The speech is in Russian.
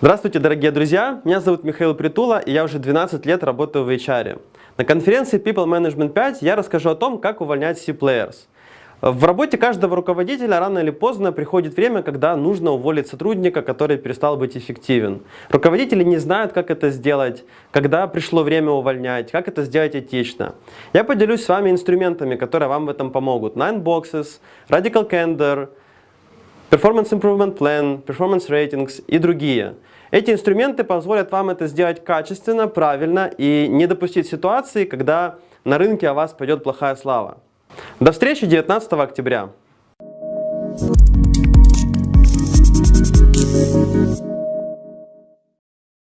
Здравствуйте, дорогие друзья! Меня зовут Михаил Притула, и я уже 12 лет работаю в HR. На конференции People Management 5 я расскажу о том, как увольнять C-Players. В работе каждого руководителя рано или поздно приходит время, когда нужно уволить сотрудника, который перестал быть эффективен. Руководители не знают, как это сделать, когда пришло время увольнять, как это сделать этично. Я поделюсь с вами инструментами, которые вам в этом помогут. Nine Boxes, Radical Candor, Performance Improvement Plan, Performance Ratings и другие. Эти инструменты позволят вам это сделать качественно, правильно и не допустить ситуации, когда на рынке о вас пойдет плохая слава. До встречи 19 октября.